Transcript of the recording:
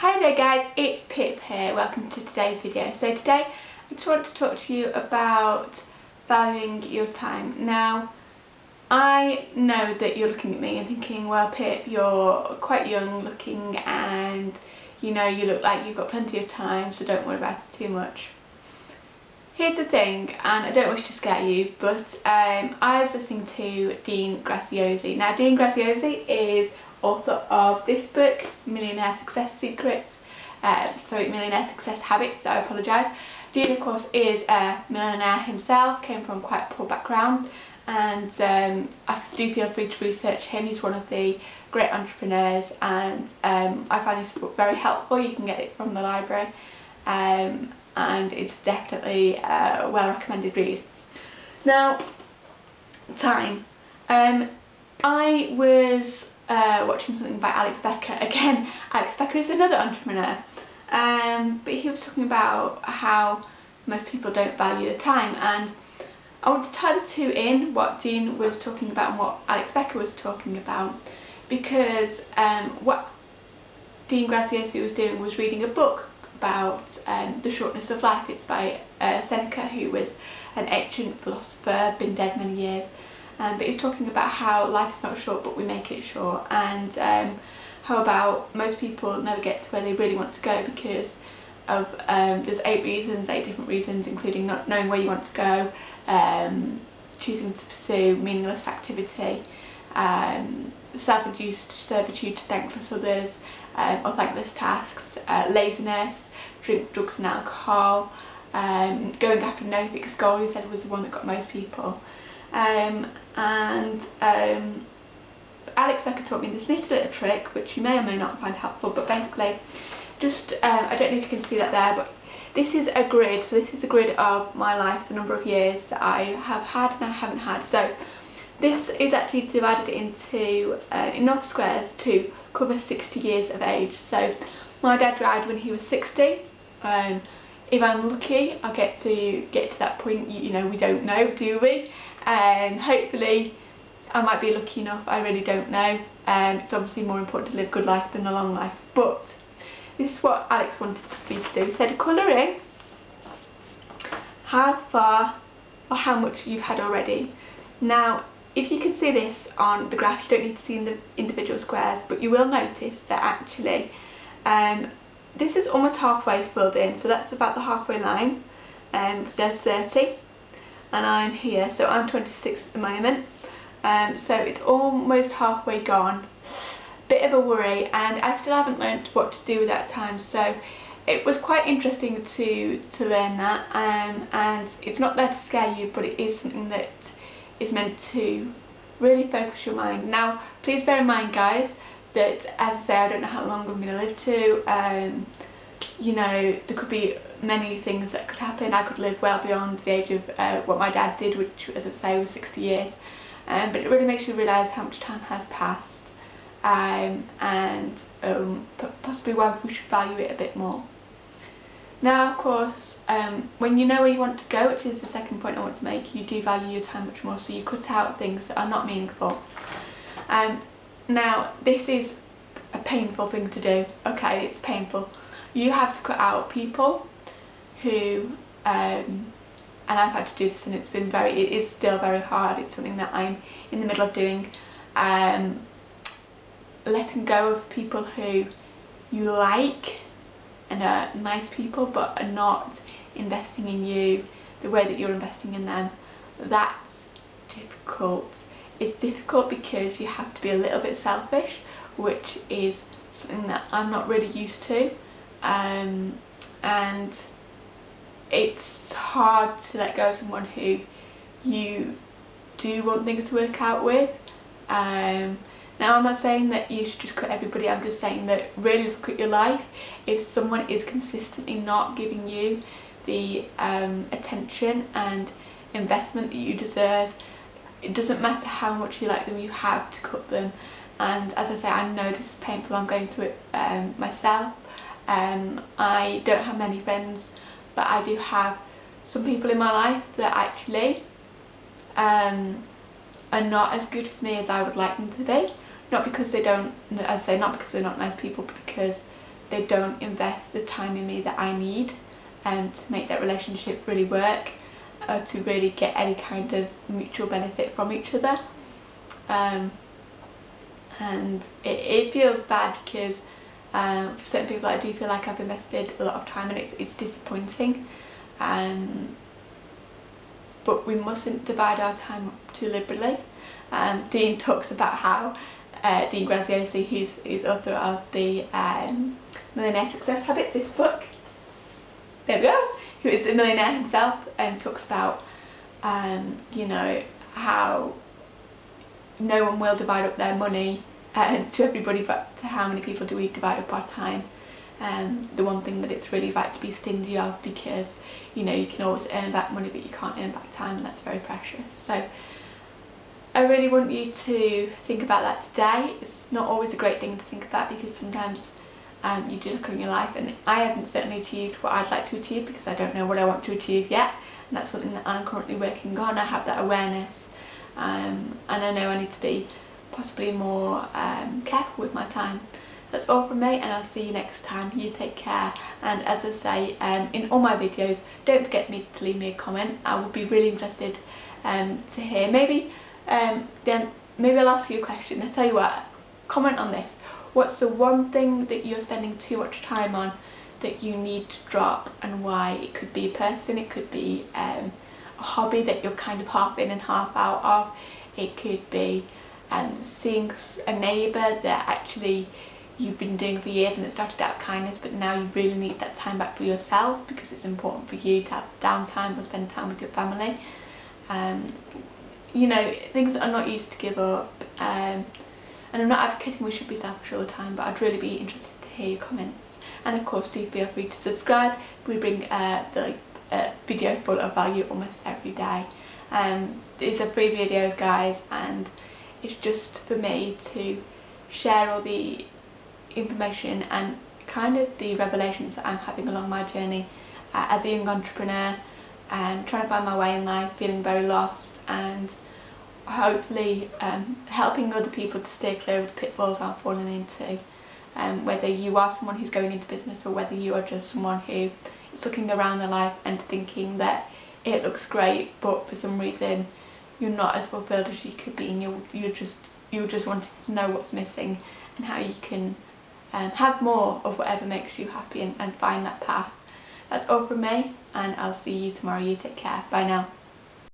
Hi there guys, it's Pip here, welcome to today's video. So today I just want to talk to you about valuing your time. Now I know that you're looking at me and thinking, well Pip, you're quite young looking and you know you look like you've got plenty of time so don't worry about it too much. Here's the thing, and I don't wish to scare you, but um, I was listening to Dean Graziosi. Now Dean Graziosi is author of this book, Millionaire Success Secrets, uh, sorry, Millionaire Success Habits, I apologise. Dean of course is a millionaire himself, came from quite a poor background and um, I do feel free to research him, he's one of the great entrepreneurs and um, I find this book very helpful, you can get it from the library um, and it's definitely a well recommended read. Now, time. Um, I was uh, watching something by Alex Becker. Again, Alex Becker is another entrepreneur. Um, but he was talking about how most people don't value the time and I want to tie the two in, what Dean was talking about and what Alex Becker was talking about because um, what Dean Graziosi was doing was reading a book about um, the shortness of life. It's by uh, Seneca who was an ancient philosopher, been dead many years um, but he's talking about how life is not short but we make it short. And um, how about most people never get to where they really want to go because of um, there's eight reasons, eight different reasons including not knowing where you want to go, um, choosing to pursue meaningless activity, um, self-induced servitude to thankless others um, or thankless tasks, uh, laziness, drink, drugs and alcohol, um, going after no fixed goal he said was the one that got most people um, and um, Alex Becker taught me this little little trick which you may or may not find helpful but basically just um, I don't know if you can see that there but this is a grid. So this is a grid of my life the number of years that I have had and I haven't had. So this is actually divided into uh, enough squares to cover 60 years of age. So my dad died when he was 60 um, if I'm lucky I'll get to get to that point you, you know we don't know do we? Um, hopefully I might be lucky enough I really don't know. Um, it's obviously more important to live a good life than a long life. But this is what Alex wanted me to do. He said colour in how far or how much you've had already. Now if you can see this on the graph you don't need to see in the individual squares but you will notice that actually um, this is almost halfway filled in so that's about the halfway line. Um, there's 30 and I'm here so I'm 26 at the moment. Um, so it's almost halfway gone. Bit of a worry and I still haven't learned what to do with that time so it was quite interesting to to learn that um, and it's not there to scare you but it is something that is meant to really focus your mind. Now please bear in mind guys that as I say I don't know how long I'm going to live to um, you know there could be many things that could happen I could live well beyond the age of uh, what my dad did which as I say was 60 years um, but it really makes you realise how much time has passed um, and um, possibly why we should value it a bit more. Now of course um, when you know where you want to go which is the second point I want to make you do value your time much more so you cut out things that are not meaningful. Um, now this is a painful thing to do, okay it's painful. You have to cut out people who, um, and I've had to do this and it's been very, it is still very hard, it's something that I'm in the middle of doing. Um, letting go of people who you like and are nice people but are not investing in you the way that you're investing in them. That's difficult it's difficult because you have to be a little bit selfish which is something that I'm not really used to um, and it's hard to let go of someone who you do want things to work out with um, now I'm not saying that you should just cut everybody, I'm just saying that really look at your life. If someone is consistently not giving you the um, attention and investment that you deserve, it doesn't matter how much you like them, you have to cut them. And as I say, I know this is painful, I'm going through it um, myself. Um, I don't have many friends, but I do have some people in my life that actually um, are not as good for me as I would like them to be. Not because they don't, as I say, not because they're not nice people, but because they don't invest the time in me that I need um, to make that relationship really work or to really get any kind of mutual benefit from each other. Um, and it, it feels bad because um, for certain people I do feel like I've invested a lot of time and it's, it's disappointing um, but we mustn't divide our time too liberally. Um, Dean talks about how uh, Dean Graziosi, who's, who's author of the um, Millionaire Success Habits, this book, there we go, who is a millionaire himself and talks about, um, you know, how no one will divide up their money uh, to everybody but to how many people do we divide up our time. Um, the one thing that it's really right to be stingy of because you know you can always earn back money but you can't earn back time and that's very precious. So I really want you to think about that today. It's not always a great thing to think about because sometimes um, you do look in your life and I haven't certainly achieved what I'd like to achieve because I don't know what I want to achieve yet and that's something that I'm currently working on. I have that awareness um, and I know I need to be possibly more um, careful with my time. That's all from me and I'll see you next time. You take care and as I say um, in all my videos don't forget me to leave me a comment. I would be really interested um, to hear. Maybe um, then maybe I'll ask you a question. I'll tell you what, comment on this. What's the one thing that you're spending too much time on that you need to drop and why? It could be a person, it could be um, a hobby that you're kind of half in and half out of. It could be um, seeing a neighbour that actually you've been doing for years and it started out kindness but now you really need that time back for yourself because it's important for you to have downtime or spend time with your family. Um, you know, things that are not easy to give up. Um, and I'm not advocating we should be selfish all the time, but I'd really be interested to hear your comments. And of course, do feel free to subscribe. We bring uh, the like, uh, video full of value almost every day. Um, these are free videos, guys, and it's just for me to share all the information and kind of the revelations that I'm having along my journey uh, as a young entrepreneur and um, trying to find my way in life, feeling very lost and hopefully um, helping other people to stay clear of the pitfalls I'm falling into. Um, whether you are someone who's going into business or whether you are just someone who is looking around their life and thinking that it looks great but for some reason you're not as fulfilled as you could be and you're, you're just you're just wanting to know what's missing and how you can um, have more of whatever makes you happy and, and find that path. That's all from me and I'll see you tomorrow. You take care. Bye now.